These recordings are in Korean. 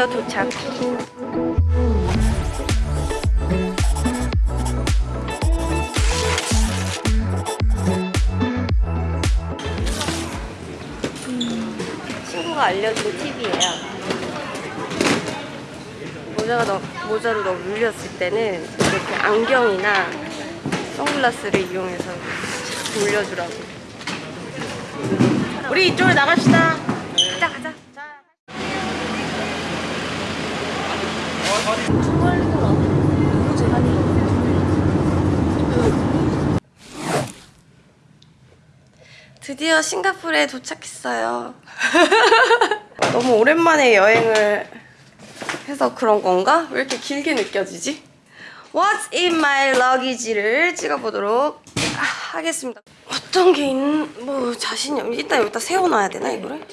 드디어 도착. 친구가 알려준 팁이에요. 모자가 너, 모자로 너무 눌렸을 때는 이렇게 안경이나 선글라스를 이용해서 올려주라고. 우리 이쪽으로 나갑시다. 가자 가자. 드디어 싱가포르에 도착했어요. 너무 오랜만에 여행을 해서 그런 건가? 왜 이렇게 길게 느껴지지? What's in my luggage를 찍어보도록 하겠습니다. 어떤 게 있는 뭐 자신이 없. 일단 여기다 세워놔야 되나 이거를?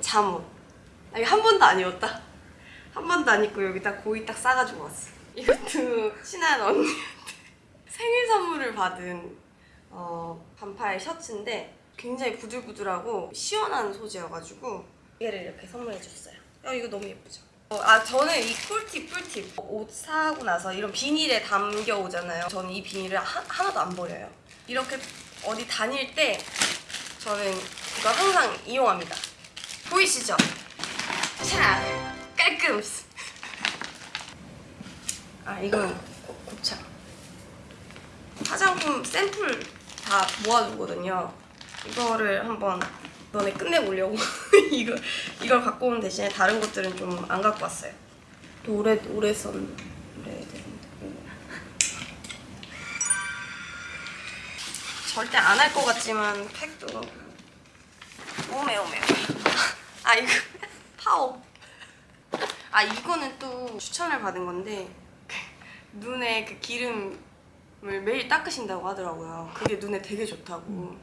잠옷. 아, 이거 한 번도 안 입었다. 한 번도 안 입고 여기다 고이 딱 싸가지고 왔어. 이것도 친한 언니한테 생일 선물을 받은 어, 반팔 셔츠인데 굉장히 부들부들하고 시원한 소재여가지고 얘를 이렇게 선물해 줬어요. 어, 이거 너무 예쁘죠? 어, 아 저는 이 꿀팁 꿀팁 옷 사고 나서 이런 비닐에 담겨 오잖아요. 저는 이 비닐을 하, 하나도 안 버려요. 이렇게 어디 다닐 때 저는 이거 항상 이용합니다. 보이시죠? 자 깔끔. 아 이건 곱- 곱창. 화장품 샘플 다 모아두거든요. 이거를 한번 이번에 끝내보려고 이거 이걸 갖고 온 대신에 다른 것들은 좀 안 갖고 왔어요. 또 오래 오래 절대 안 할 것 같지만 팩도 오메 오메 아 이거 파워 아 이거는 또 추천을 받은 건데 눈에 그 기름을 매일 닦으신다고 하더라고요. 그게 눈에 되게 좋다고.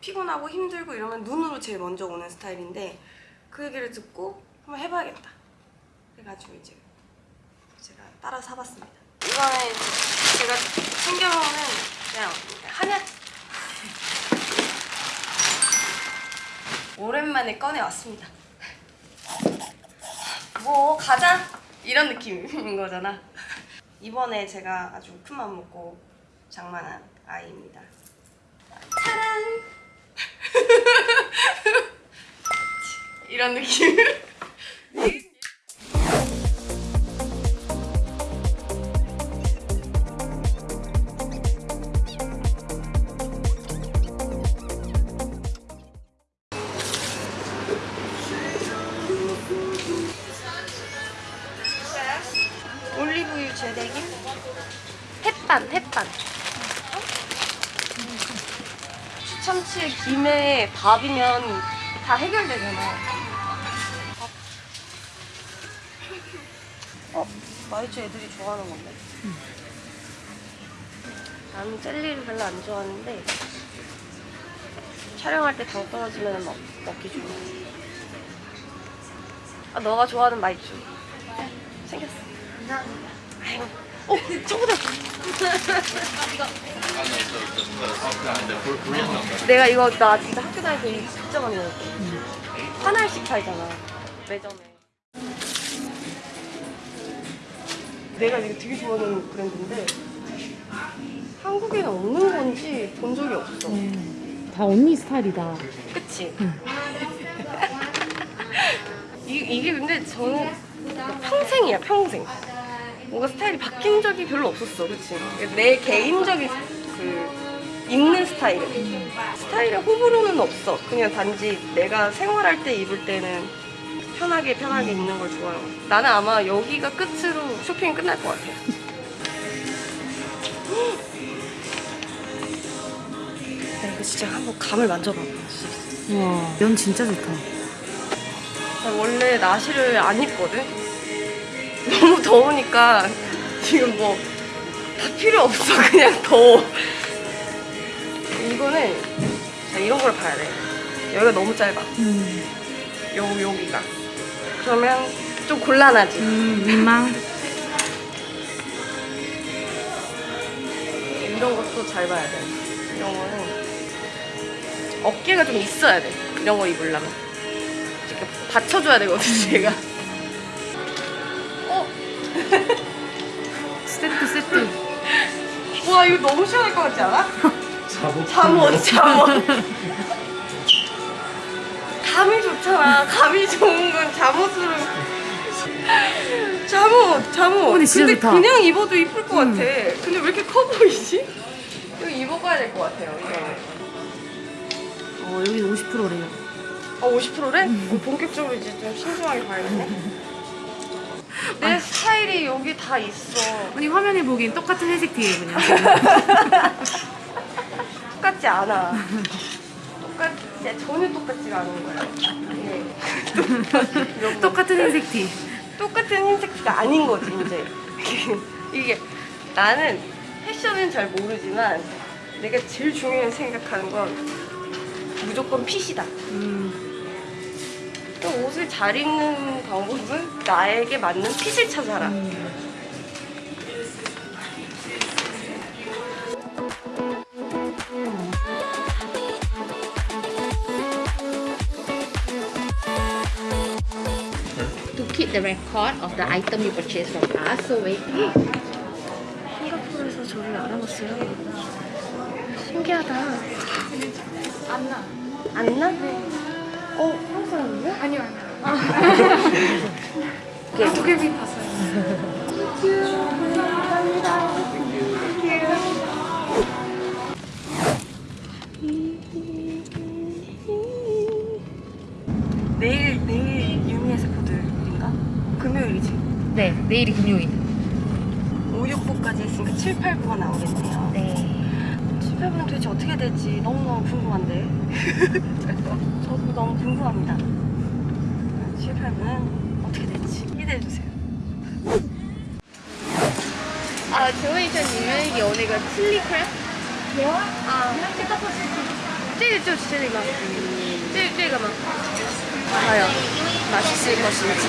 피곤하고 힘들고 이러면 눈으로 제일 먼저 오는 스타일인데 그 얘기를 듣고 한번 해봐야겠다. 그래가지고 이제 제가 따라 사봤습니다. 이번에 제가 챙겨오는 그냥 한약 오랜만에 꺼내왔습니다. 뭐 가자 이런 느낌인 거잖아. 이번에 제가 아주 큰 맘 먹고 장만한 아이입니다. 짜란! 이런 느낌. 햇반, 햇반. 추참치에 김에 밥이면 다 해결되잖아. 밥. 어, 마이쮸 애들이 좋아하는 건데. 나는 젤리를 별로 안 좋아하는데 촬영할 때 당 떨어지면 먹, 먹기 좋아. 아, 너가 좋아하는 마이쮸. 생겼어. 아이고. 어, 저거다. 내가 이거 나 진짜 학교 다닐 때 이거 진짜 많이 먹었거든. 하나씩 팔잖아. 매점에. 내가 이거 되게 좋아하는 브랜드인데 한국에는 없는 건지 본 적이 없어. 다 언니 스타일이다. 그치? 이, 이게 근데 저는 평생이야 평생 뭔가 스타일이 바뀐 적이 별로 없었어 그치? 내 개인적인 그 입는 스타일은 스타일의 호불호는 없어 그냥 단지 내가 생활할 때 입을 때는 편하게 편하게 입는 걸 좋아해요 나는 아마 여기가 끝으로 쇼핑이 끝날 것 같아 나 이거 진짜 한번 감을 만져봐 진짜 와, 면 진짜 좋다. 나 원래 나시를 안 입거든? 너무 더우니까 지금 뭐 다 필요 없어. 그냥 더워. 이거는 자 이런 걸 봐야 돼. 여기가 너무 짧아. 음, 요, 여기가. 그러면 좀 곤란하지. 음, 민망. 이런 것도 잘 봐야 돼. 이런 거는 어깨가 좀 있어야 돼. 이런 거 입으려면. 이렇게 받쳐줘야 되거든요, 제가. 어? 세트 세트. 와, 이거 너무 시원할 것 같지 않아? 잠옷 잠옷, 잠옷. 감이 좋잖아. 감이 좋은 건 잠옷으로. 잠옷, 잠옷. 근데 진짜 좋다. 그냥 입어도 이쁠 것 같아. 근데 왜 이렇게 커 보이지? 이거 입어봐야 될 것 같아요, 이거는. 어 여기 50%래요. 아 50%래? 어, 본격적으로 이제 좀 신중하게 봐야겠네. 여기 다 있어. 아니 화면에 보기엔 똑같은 회색 티예요 그냥. 똑같지 않아. 똑같지 전혀 똑같지가 않은 거야. 네. 똑같은 회색 티. 똑같은 흰색 티가 아닌 거지 이제. 이게 나는 패션은 잘 모르지만 내가 제일 중요하게 생각하는 건 무조건 핏이다. 음. 또 옷을 잘 입는 방법은 나에게 맞는 핏을 찾아라. to the record of the item you purchased from us. So wait. 싱가포르에서 저를 알아봤어요. 신기하다. 안 나. 안 나? 네. 어, 한국 사람이에요? 아니요, 아니요. 아, 도깨비 봤어요. 내일이 금요일. 5, 6부까지 있으니까 7, 8부가 나오겠네요. 네. 7, 8부는 도대체 어떻게 될지 너무너무 궁금한데. 저도 너무 궁금합니다. 7, 8부는 어떻게 될지 기대해주세요. 啊，请问一下，你们有那个 chili crab？有啊。啊，这个不是。这个就是这个吗？这这个吗？ 과연 맛있을 것인지.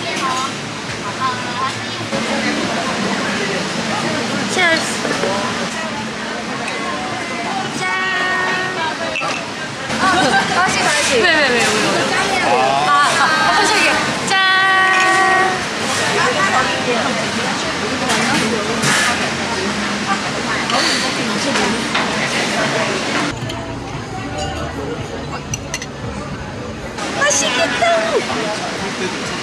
Cheers. 짠. 다시 다시. 왜왜 왜 왜? 아, 아. 짠. 맛있겠다.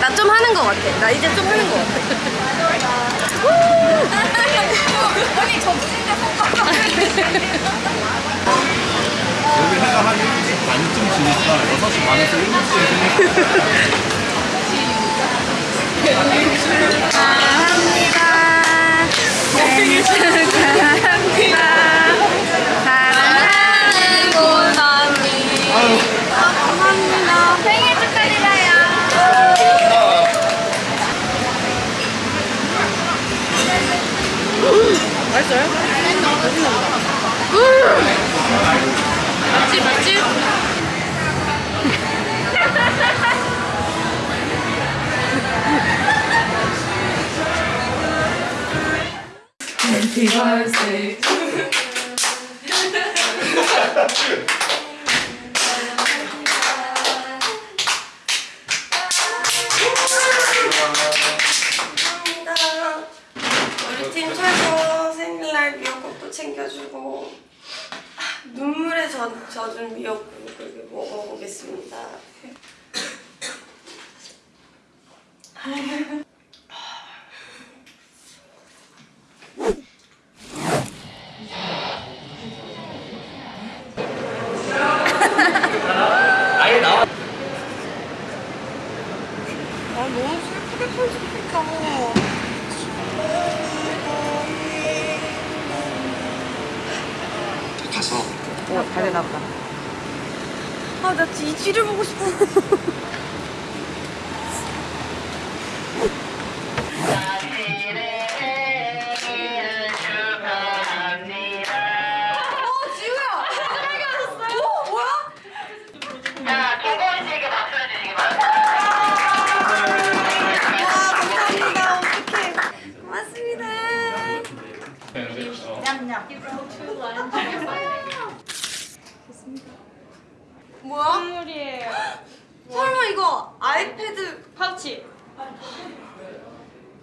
나 좀 하는 것 같아. 나 이제 좀 하는 것 같아. 언니 저 여기 해가 한 7시 반쯤 지니까 6시 반에서 7시에 생일 감사합니다. 우리 팀 최고 생일날 미역국도 챙겨주고 아, 눈물에 젖, 젖은 미역국을 먹어보겠습니다. 가서 어 다리 나보다. 아, 나 이 쥐를 보고 싶어. 어, 선물이에요. 설마 이거 아이패드 파우치.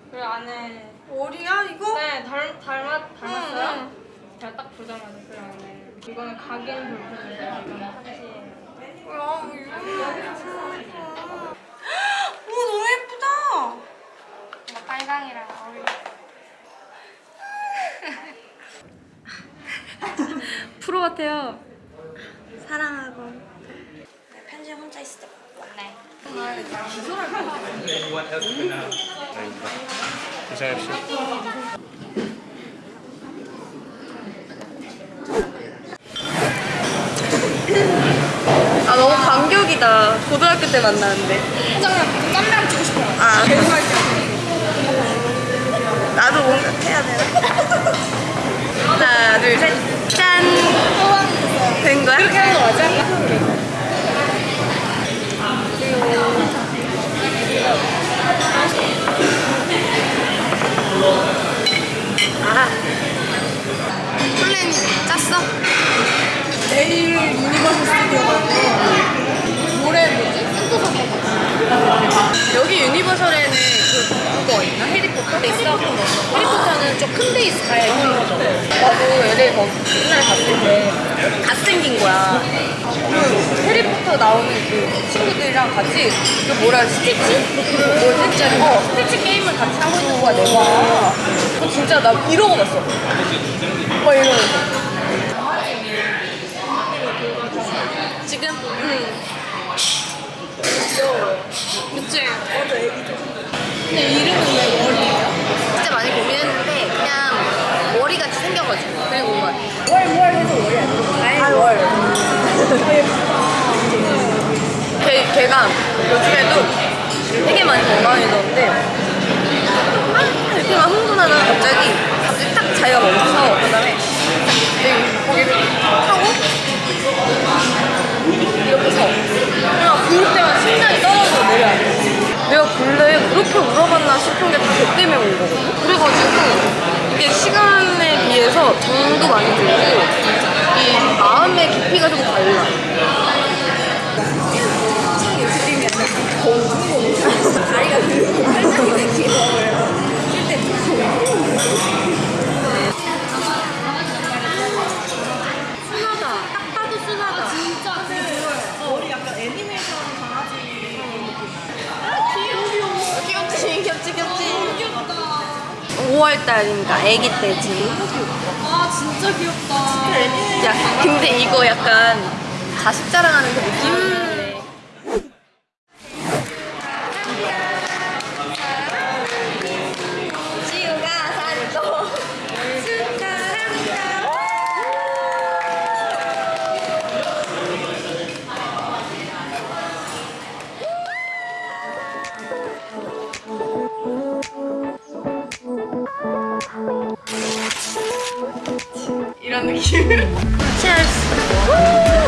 그리고 안에 머리야 이거? 네 닮, 닮았, 닮았어요? 응, 제가 딱 보자마자 그 안에 이거는 가gen 볼펜인데 이거는 파츠예요. 뭐야 이거 오 너무 예쁘다 빨강이랑 어울려. 프로 같아요 사랑하고 내 편지 혼자 있어 네. 조심합시다. 아 너무 감격이다 고등학교 때 만나는데 깜랑 찍고 싶어요. 아 나도 뭔가 해야 되나? 하나 둘 셋 짠 된 거야? 그렇게 하는 거 맞아? 아 플랜 짰어? 내일 유니버설 스튜디오 가고 모레 뭐지? 센터서 여기 유니버설에는 그, 그거 있나? 해리포터? 있어? 해리포터는 좀 큰 데 있어 가야 유니버설 나도 LA 거 옛날에 갔을 때 갓생긴 거야 그 해리포터 나오는 그 친구들이랑 같이 그 뭐라 스티치? 뭐지? 어 스티치 게임을 같이 하고 있는 거야 내가 그 진짜 나 이러고 봤어 막 이러면서 지금? 응 그치? 맞아 애기들 근데 이름은 왜 월이에요? 진짜 많이 고민했는데 그냥 머리같이 생겨가지고 그리고 뭔가 월월 해서 월이 아니고 아, 월. 걔, 걔가 요즘에도 되게 많이 건강해졌는데 아, 이렇게 막 흥분하다가 갑자기 갑자기 딱 자기가 멈춰서 그 다음에 고개를 하고 이렇게 서 그냥 그럴 때만 심장이 떨어져 내려야 돼 내가 근래 그렇게 울어봤나 싶은 게다걔 때문에 온 거거든 그래가지고 이게 시간에 비해서 정도 많이 들고 이 마음의 깊이가 좀 달라 5월달이니까 애기 때지 아 진짜 귀엽다. 야 근데 이거 약간 자식 자랑하는 그 느낌 이런 느낌. Cheers.